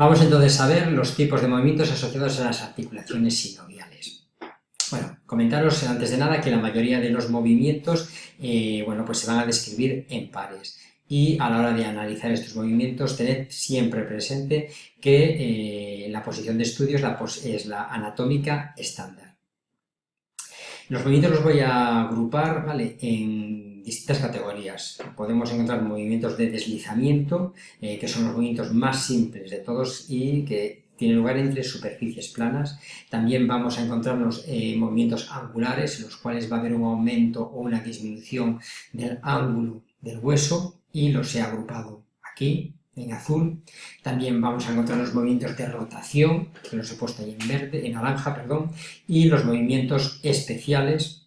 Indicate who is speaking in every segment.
Speaker 1: Vamos entonces a ver los tipos de movimientos asociados a las articulaciones sinoviales. Bueno, comentaros antes de nada que la mayoría de los movimientos eh, bueno, pues se van a describir en pares y a la hora de analizar estos movimientos tened siempre presente que eh, la posición de estudio es la, es la anatómica estándar. Los movimientos los voy a agrupar ¿vale? en distintas categorías. Podemos encontrar movimientos de deslizamiento, eh, que son los movimientos más simples de todos y que tienen lugar entre superficies planas. También vamos a encontrarnos eh, movimientos angulares, en los cuales va a haber un aumento o una disminución del ángulo del hueso y los he agrupado aquí en azul. También vamos a encontrar los movimientos de rotación, que los he puesto ahí en verde, en naranja, perdón, y los movimientos especiales,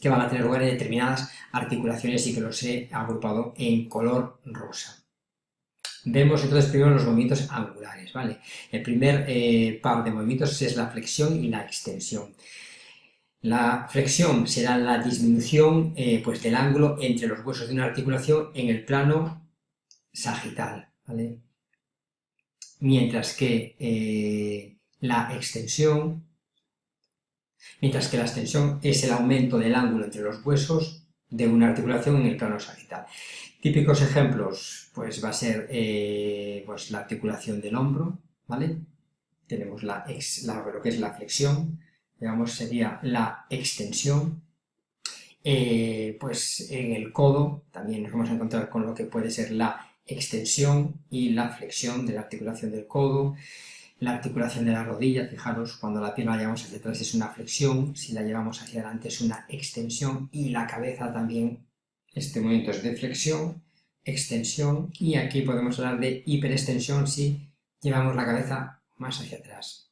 Speaker 1: que van a tener lugar en determinadas articulaciones y que los he agrupado en color rosa. Vemos entonces primero los movimientos angulares, ¿vale? El primer eh, par de movimientos es la flexión y la extensión. La flexión será la disminución eh, pues, del ángulo entre los huesos de una articulación en el plano sagital, ¿vale? Mientras que eh, la extensión mientras que la extensión es el aumento del ángulo entre los huesos de una articulación en el plano sagital. Típicos ejemplos, pues va a ser eh, pues la articulación del hombro, ¿vale? Tenemos la, lo que es la flexión, digamos sería la extensión, eh, pues en el codo también nos vamos a encontrar con lo que puede ser la extensión y la flexión de la articulación del codo, la articulación de la rodilla, fijaros, cuando la pierna la llevamos hacia atrás es una flexión, si la llevamos hacia adelante es una extensión y la cabeza también, este movimiento es de flexión, extensión y aquí podemos hablar de hiperextensión si llevamos la cabeza más hacia atrás.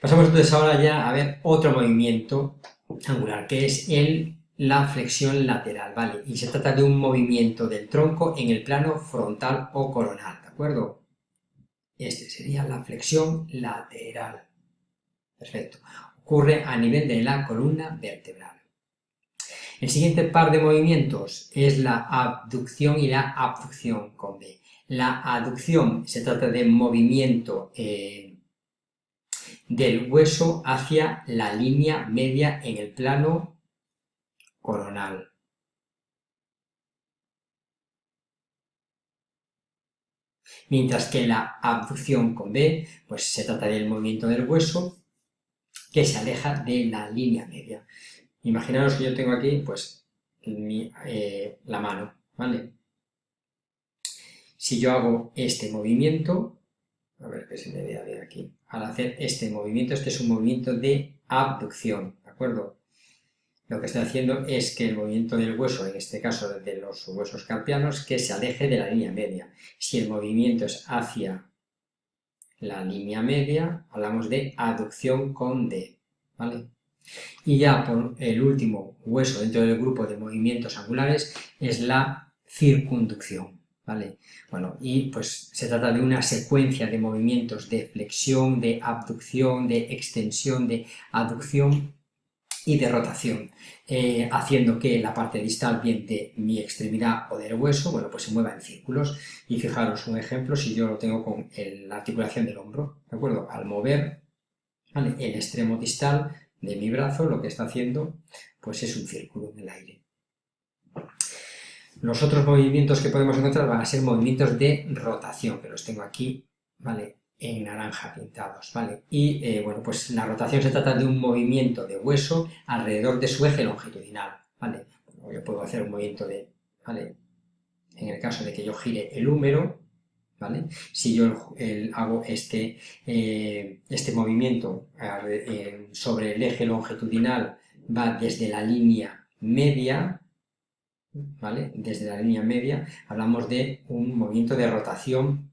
Speaker 1: Pasamos entonces ahora ya a ver otro movimiento angular, que es el, la flexión lateral, ¿vale? Y se trata de un movimiento del tronco en el plano frontal o coronal, ¿de acuerdo? Este sería la flexión lateral. Perfecto. Ocurre a nivel de la columna vertebral. El siguiente par de movimientos es la abducción y la abducción con B. La aducción se trata de movimiento eh, del hueso hacia la línea media en el plano coronal. Mientras que la abducción con B, pues se trata del movimiento del hueso que se aleja de la línea media. Imaginaros que yo tengo aquí, pues, eh, la mano, ¿vale? Si yo hago este movimiento, a ver qué se me ve a ver aquí, al hacer este movimiento, este es un movimiento de abducción, ¿de acuerdo? Lo que estoy haciendo es que el movimiento del hueso, en este caso de los huesos carpianos, que se aleje de la línea media. Si el movimiento es hacia la línea media, hablamos de aducción con D, ¿vale? Y ya por el último hueso dentro del grupo de movimientos angulares es la circunducción, ¿vale? Bueno, y pues se trata de una secuencia de movimientos de flexión, de abducción, de extensión, de aducción y de rotación, eh, haciendo que la parte distal, bien de mi extremidad o del hueso, bueno, pues se mueva en círculos. Y fijaros un ejemplo, si yo lo tengo con la articulación del hombro, ¿de acuerdo? Al mover el extremo distal de mi brazo, lo que está haciendo, pues es un círculo en el aire. Los otros movimientos que podemos encontrar van a ser movimientos de rotación, que los tengo aquí, ¿vale? En naranja pintados, ¿vale? Y, eh, bueno, pues la rotación se trata de un movimiento de hueso alrededor de su eje longitudinal, ¿vale? yo puedo hacer un movimiento de, ¿vale? En el caso de que yo gire el húmero, ¿vale? Si yo hago este, eh, este movimiento eh, sobre el eje longitudinal, va desde la línea media, ¿vale? Desde la línea media hablamos de un movimiento de rotación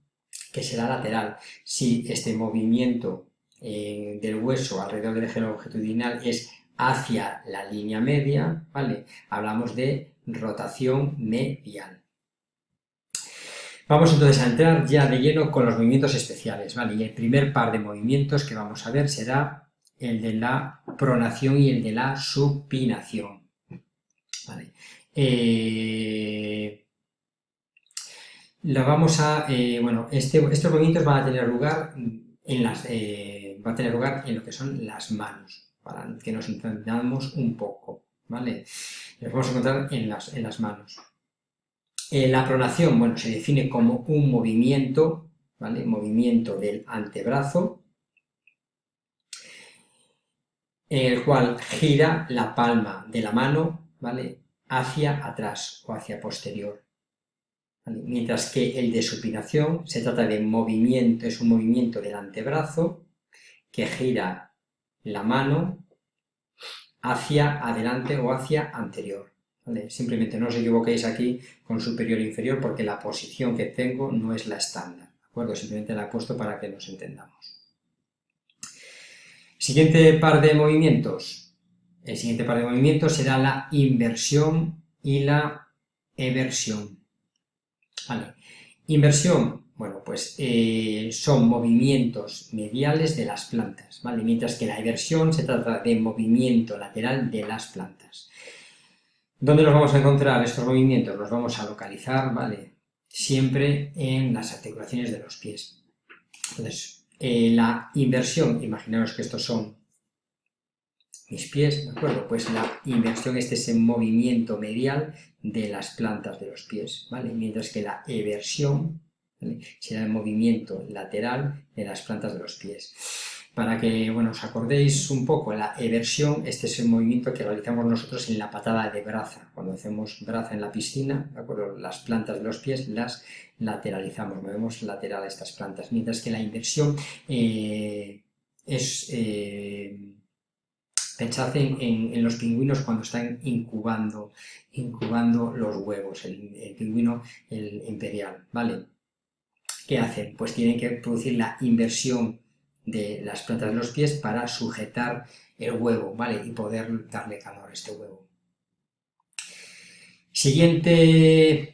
Speaker 1: que será lateral. Si este movimiento eh, del hueso alrededor del eje longitudinal es hacia la línea media, ¿vale? Hablamos de rotación medial. Vamos entonces a entrar ya de lleno con los movimientos especiales, ¿vale? Y el primer par de movimientos que vamos a ver será el de la pronación y el de la supinación, ¿vale? Eh, la vamos a, eh, bueno, este, estos movimientos van a tener lugar en las, eh, va a tener lugar en lo que son las manos, para que nos entendamos un poco, ¿vale? Los vamos a encontrar en las, en las manos. Eh, la pronación, bueno, se define como un movimiento, ¿vale? Movimiento del antebrazo, en el cual gira la palma de la mano, ¿vale? Hacia atrás o hacia posterior. Mientras que el de supinación se trata de movimiento, es un movimiento del antebrazo que gira la mano hacia adelante o hacia anterior. Simplemente no os equivoquéis aquí con superior e inferior porque la posición que tengo no es la estándar. ¿de acuerdo? Simplemente la he puesto para que nos entendamos. Siguiente par de movimientos. El siguiente par de movimientos será la inversión y la eversión. Inversión, bueno, pues eh, son movimientos mediales de las plantas, ¿vale? Mientras que la eversión se trata de movimiento lateral de las plantas. ¿Dónde los vamos a encontrar estos movimientos? Los vamos a localizar, ¿vale? Siempre en las articulaciones de los pies. Entonces, eh, la inversión, imaginaos que estos son mis pies, ¿de acuerdo? Pues la inversión, este es el movimiento medial de las plantas de los pies, ¿vale? Mientras que la eversión será el movimiento lateral de las plantas de los pies. Para que, bueno, os acordéis un poco, la eversión, este es el movimiento que realizamos nosotros en la patada de braza. Cuando hacemos braza en la piscina, ¿de acuerdo? Las plantas de los pies las lateralizamos, movemos lateral a estas plantas. Mientras que la inversión eh, es... Eh, Pensad en, los pingüinos cuando están incubando, incubando los huevos, el, pingüino el imperial, ¿vale? ¿Qué hacen? Pues tienen que producir la inversión de las plantas de los pies para sujetar el huevo, ¿vale? Y poder darle calor a este huevo. Siguiente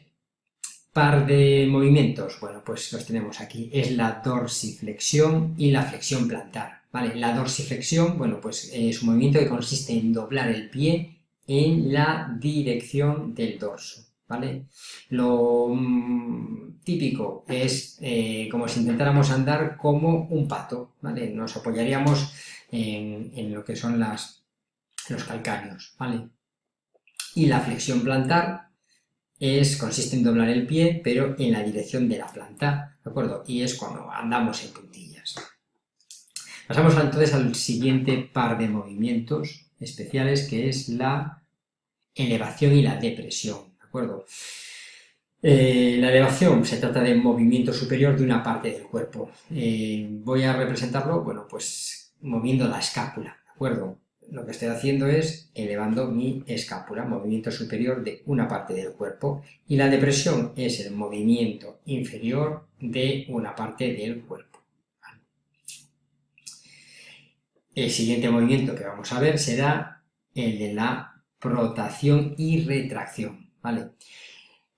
Speaker 1: par de movimientos, bueno, pues los tenemos aquí, es la dorsiflexión y la flexión plantar. La dorsiflexión, bueno, pues es un movimiento que consiste en doblar el pie en la dirección del dorso, ¿vale? Lo mm, típico es eh, como si intentáramos andar como un pato, ¿vale? Nos apoyaríamos en, lo que son los calcáreos, ¿vale? Y la flexión plantar es, consiste en doblar el pie, pero en la dirección de la planta, ¿de acuerdo? Y es cuando andamos en puntillas. Pasamos entonces al siguiente par de movimientos especiales, que es la elevación y la depresión, ¿de acuerdo? Eh, la elevación se trata de movimiento superior de una parte del cuerpo. Eh, voy a representarlo, bueno, pues moviendo la escápula, ¿de acuerdo? Lo que estoy haciendo es elevando mi escápula, movimiento superior de una parte del cuerpo, y la depresión es el movimiento inferior de una parte del cuerpo. El siguiente movimiento que vamos a ver será el de la protación y retracción, ¿vale?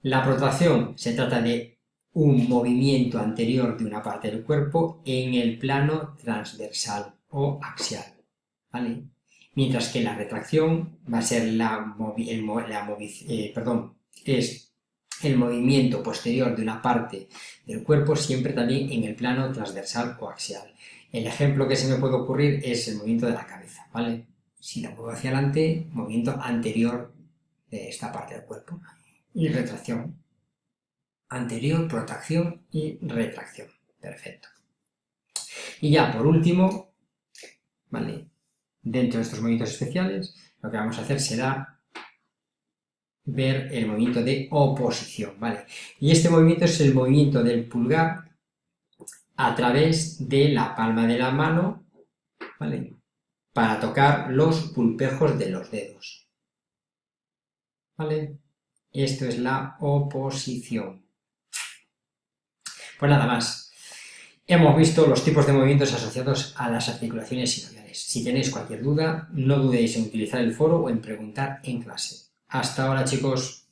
Speaker 1: La protación se trata de un movimiento anterior de una parte del cuerpo en el plano transversal o axial, ¿vale? Mientras que la retracción va a ser la, eh, perdón, es el movimiento posterior de una parte del cuerpo siempre también en el plano transversal o axial. El ejemplo que se me puede ocurrir es el movimiento de la cabeza, ¿vale? Si la muevo hacia adelante, movimiento anterior de esta parte del cuerpo. Y retracción. Anterior, protracción y retracción. Perfecto. Y ya, por último, ¿vale? Dentro de estos movimientos especiales, lo que vamos a hacer será ver el movimiento de oposición, ¿vale? Y este movimiento es el movimiento del pulgar a través de la palma de la mano, ¿vale? Para tocar los pulpejos de los dedos. ¿Vale? Esto es la oposición. Pues nada más. Hemos visto los tipos de movimientos asociados a las articulaciones sinoviales. Si tenéis cualquier duda, no dudéis en utilizar el foro o en preguntar en clase. Hasta ahora, chicos.